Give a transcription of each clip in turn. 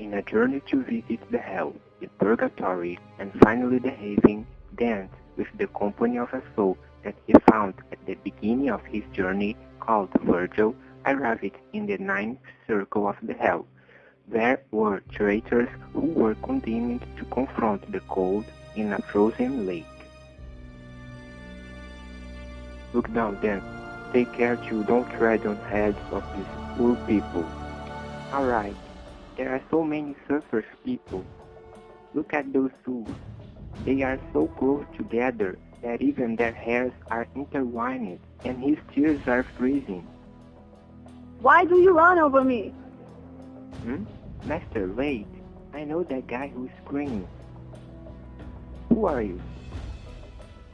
in a journey to visit the hell, the purgatory, and finally the heaven, Dante, with the company of a soul that he found at the beginning of his journey, called Virgil, arrived in the ninth circle of the hell. There were traitors who were condemned to confront the cold in a frozen lake. Look down, then. Take care you don't tread on heads of these poor people. Alright, there are so many surface people. Look at those two. They are so close together that even their hairs are intertwined and his tears are freezing. Why do you run over me? Hmm? Master, wait. I know that guy who's screaming. Who are you?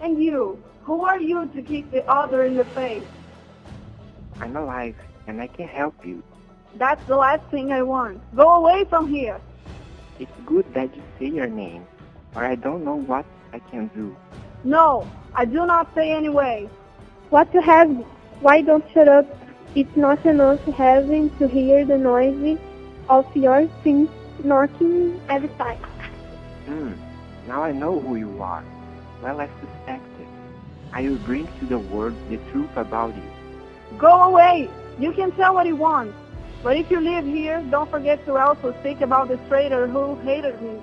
And you, who are you to kick the other in the face? I'm alive, and I can help you. That's the last thing I want. Go away from here. It's good that you say your name, or I don't know what I can do. No, I do not say anyway. What you have? Why don't shut up? It's not enough having to hear the noise of your things knocking every time. Hmm, now I know who you are. Well, I suspected. I will bring to the world the truth about you. Go away! You can tell what you want. But if you live here, don't forget to also speak about the traitor who hated me.